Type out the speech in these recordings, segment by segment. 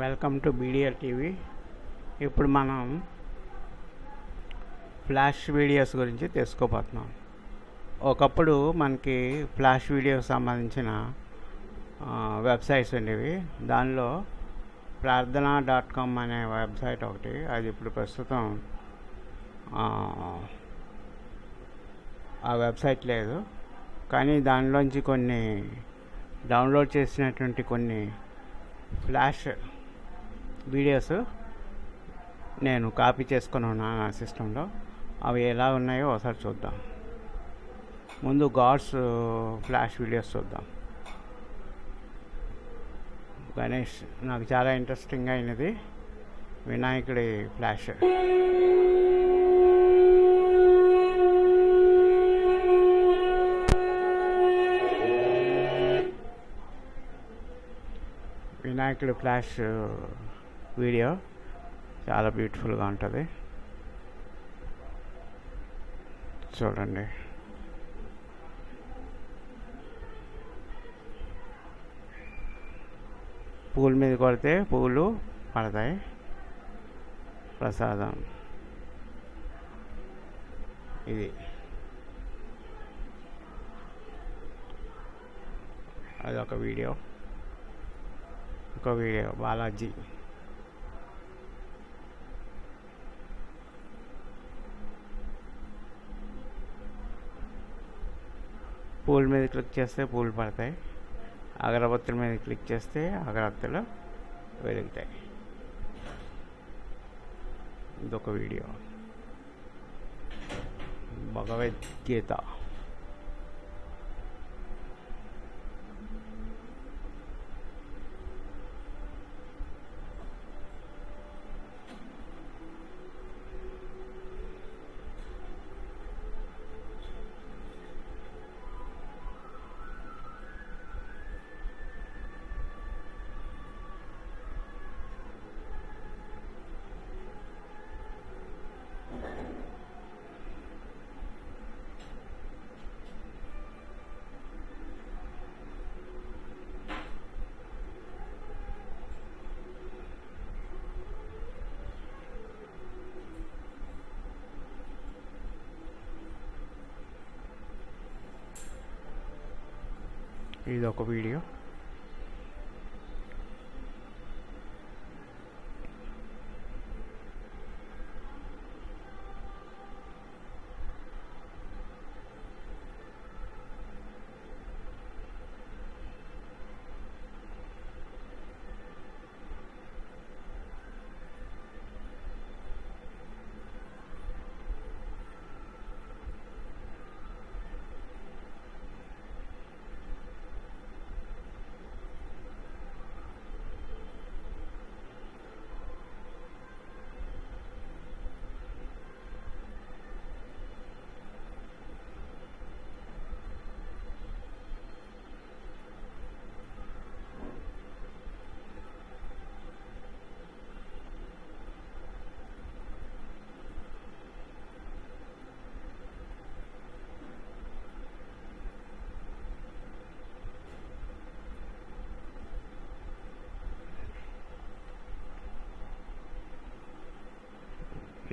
Welcome to బీడిఆర్ TV. ఇప్పుడు మనం flash videos గురించి తెలుసుకోబోతున్నాం. ఒకప్పుడు మనకి ఫ్లాష్ వీడియోకి సంబంధించిన వెబ్సైట్స్ ఉండేవి. దానిలో ప్రార్థన డాట్ కామ్ అనే వెబ్సైట్ ఒకటి అది ఇప్పుడు ప్రస్తుతం ఆ వెబ్సైట్ లేదు. కానీ దానిలోంచి కొన్ని డౌన్లోడ్ చేసినటువంటి కొన్ని ఫ్లాష్ వీడియోస్ నేను కాపీ చేసుకొని ఉన్నాను నా సిస్టంలో అవి ఎలా ఉన్నాయో ఒకసారి చూద్దాం. ముందు గాడ్స్ ఫ్లాష్ వీడియోస్ చూద్దాం. గణేష్ నాకు చాలా ఇంట్రెస్టింగ్ అయినది వినాయకుడి ఫ్లాష్. వినాయకుడి ఫ్లాష్ వీడియో. చాలా బ్యూటిఫుల్గా ఉంటుంది. చూడండి. పూల మీద కొడితే పూలు పడతాయి. ప్రసాదం. ఇది. అదొక వీడియో. ఒక వీడియో. బాలాజీ. పూల మీద క్లిక్ చేస్తే పూలు పడతాయి. అగరబత్తుల మీద క్లిక్ చేస్తే అగరబత్తులు వెలుగుతాయి. ఇదొక వీడియో. భగవద్గీత. ఇది ఒక వీడియో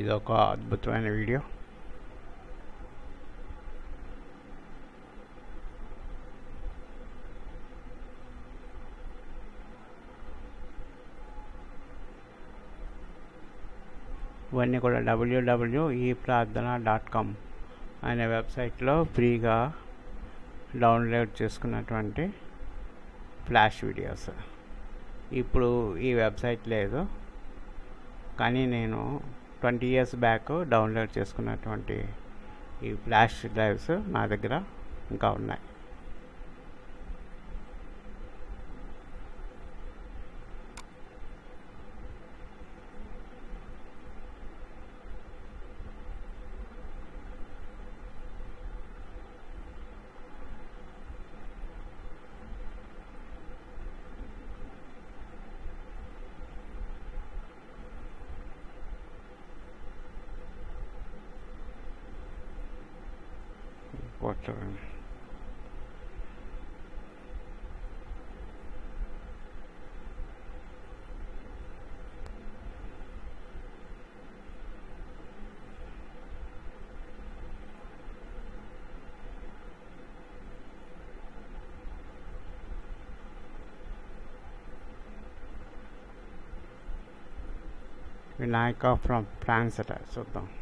ఇది ఒక అద్భుతమైన వీడియో. ఇవన్నీ కూడా డబ్ల్యూడబ్ల్యూ ఈ ప్రార్థన డాట్ కామ్ అనే వెబ్సైట్లో ఫ్రీగా డౌన్లోడ్ చేసుకున్నటువంటి ఫ్లాష్ వీడియోస్. ఇప్పుడు ఈ వెబ్సైట్ లేదు. కానీ నేను ట్వంటీ ఇయర్స్ బ్యాక్ డౌన్లోడ్ చేసుకున్నటువంటి ఈ ఫ్లాష్ డ్రైవ్స్ నా దగ్గర ఇంకా ఉన్నాయి. Lord. Like from France, so don't.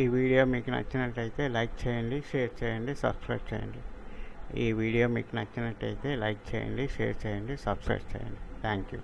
ఈ వీడియో మీకు నచ్చినట్టయితే లైక్ చేయండి షేర్ చేయండి సబ్స్క్రైబ్ చేయండి. ఈ వీడియో మీకు నచ్చినట్టయితే లైక్ చేయండి షేర్ చేయండి సబ్స్క్రైబ్ చేయండి. Thank you.